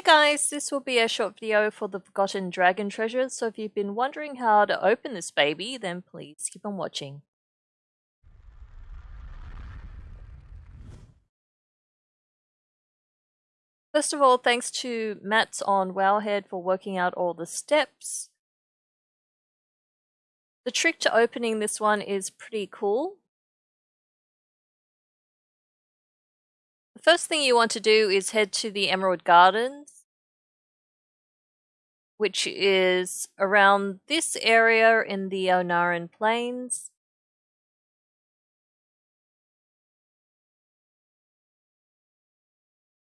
Hey guys, this will be a short video for the Forgotten Dragon Treasures, so if you've been wondering how to open this baby, then please keep on watching. First of all, thanks to Mats on Wowhead for working out all the steps. The trick to opening this one is pretty cool. First thing you want to do is head to the Emerald Gardens, which is around this area in the Ohn'ahran Plains.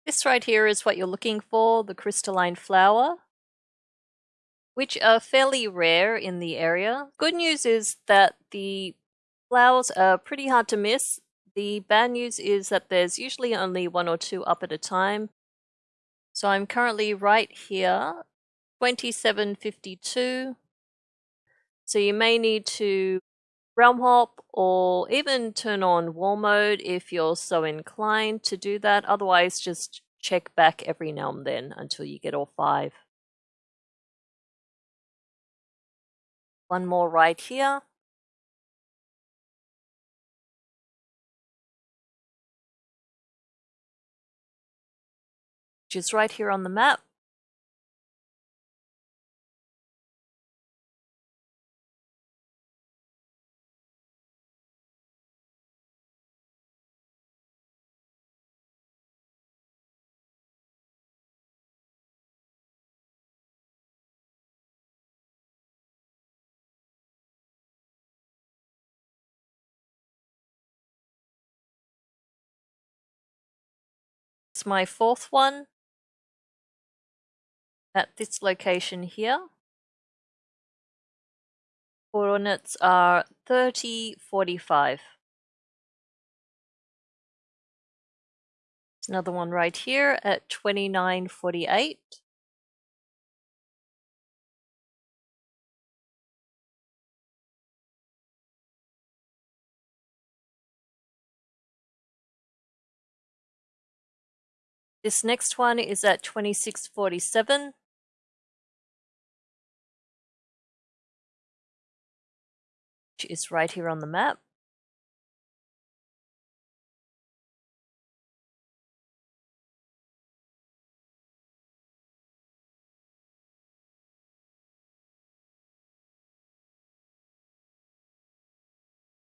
This right here is what you're looking for, the crystalline flower, which are fairly rare in the area. Good news is that the flowers are pretty hard to miss the bad news is that there's usually only one or two up at a time. So I'm currently right here, 2752. So you may need to realm hop or even turn on war mode if you're so inclined to do that. Otherwise, just check back every now and then until you get all five. One more right here. Which is right here on the map. It's my fourth one at this location here. Coordinates are 30, 45. Another one right here at 2948. This next one is at 2647. Is right here on the map.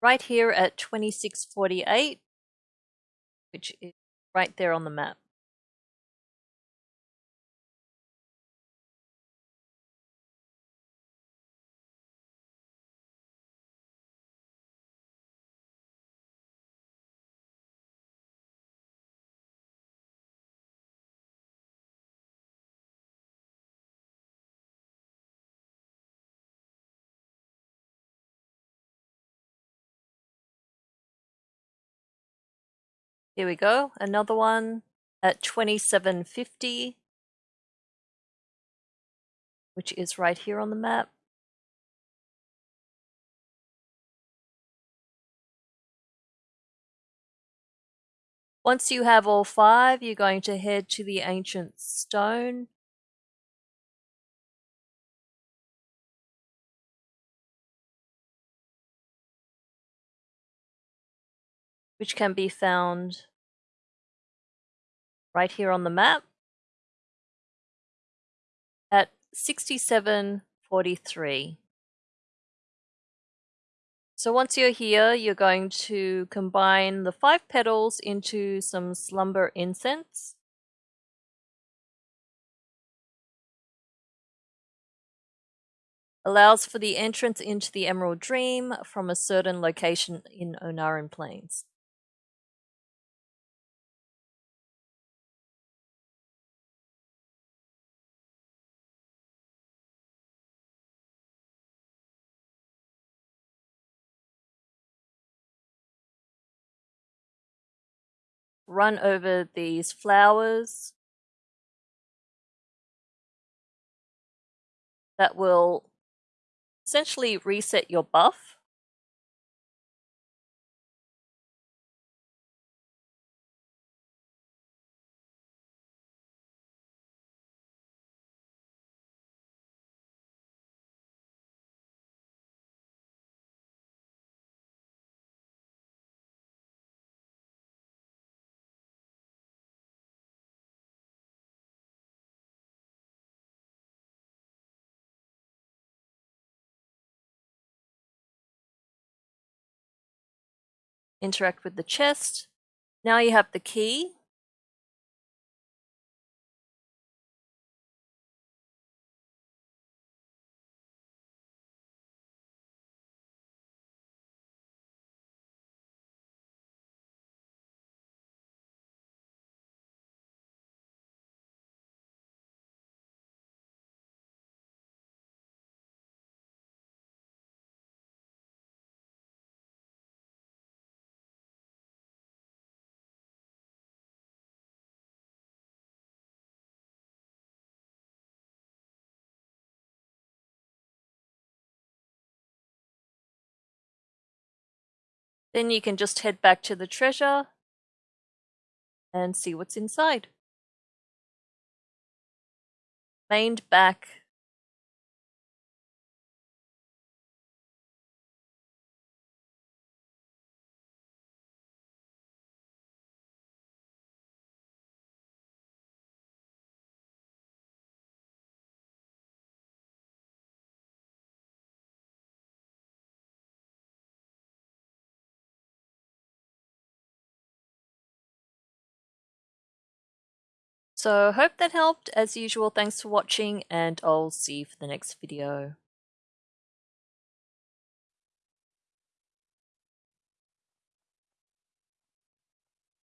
Right here at 2648, which is right there on the map. Here we go, another one at 2750, which is right here on the map. Once you have all five, you're going to head to the ancient stone. Which can be found right here on the map at 6743. So once you're here, you're going to combine the five petals into some slumber incense. Allows for the entrance into the Emerald Dream from a certain location in Ohn'ahran Plains. Run over these flowers that will essentially reset your buff. Interact with the chest. Now you have the key. Then you can just head back to the treasure and see what's inside. Mained back. So hope that helped. As usual, thanks for watching and I'll see you for the next video.